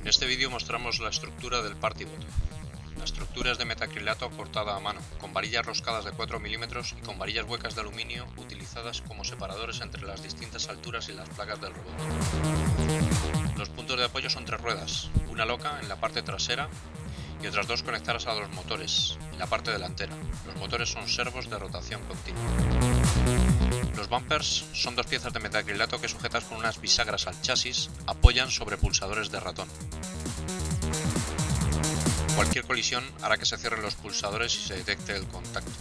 En este vídeo mostramos la estructura del Partybot. La estructura es de metacrilato cortada a mano, con varillas roscadas de 4 milímetros y con varillas huecas de aluminio utilizadas como separadores entre las distintas alturas y las placas del robot. Los puntos de apoyo son tres ruedas, una loca en la parte trasera y otras dos conectadas a los motores, en la parte delantera. Los motores son servos de rotación continua. Los bumpers son dos piezas de metacrilato que sujetas con unas bisagras al chasis apoyan sobre pulsadores de ratón. Cualquier colisión hará que se cierren los pulsadores y se detecte el contacto.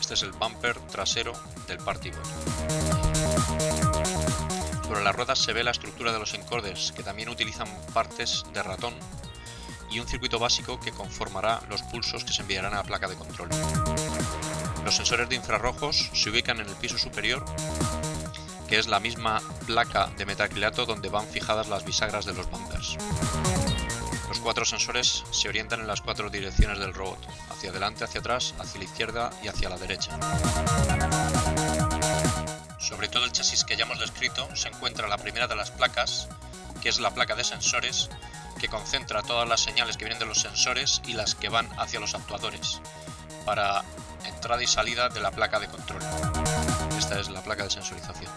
Este es el bumper trasero del Partybot. Sobre las ruedas se ve la estructura de los encordes, que también utilizan partes de ratón y un circuito básico que conformará los pulsos que se enviarán a la placa de control. Los sensores de infrarrojos se ubican en el piso superior, que es la misma placa de metacrilato donde van fijadas las bisagras de los bumpers. Los cuatro sensores se orientan en las cuatro direcciones del robot, hacia adelante, hacia atrás, hacia la izquierda y hacia la derecha. Que ya hemos descrito se encuentra la primera de las placas, que es la placa de sensores, que concentra todas las señales que vienen de los sensores y las que van hacia los actuadores para entrada y salida de la placa de control. Esta es la placa de sensorización.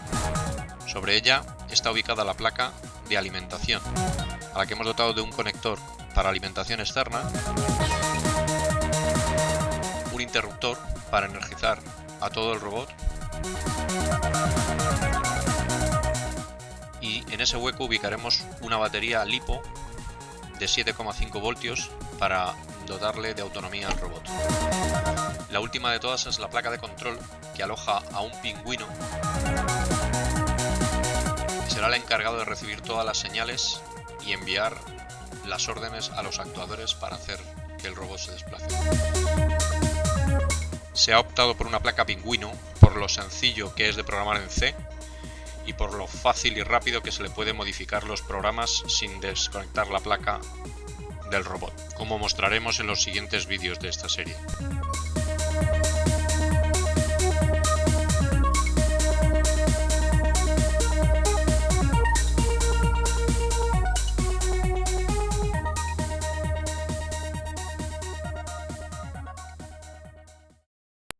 Sobre ella está ubicada la placa de alimentación, a la que hemos dotado de un conector para alimentación externa, un interruptor para energizar a todo el robot y en ese hueco ubicaremos una batería LiPo de 7,5 voltios para dotarle de autonomía al robot. La última de todas es la placa de control que aloja a un pingüino que será el encargado de recibir todas las señales y enviar las órdenes a los actuadores para hacer que el robot se desplace. Se ha optado por una placa pingüino por lo sencillo que es de programar en C y por lo fácil y rápido que se le puede modificar los programas sin desconectar la placa del robot, como mostraremos en los siguientes vídeos de esta serie.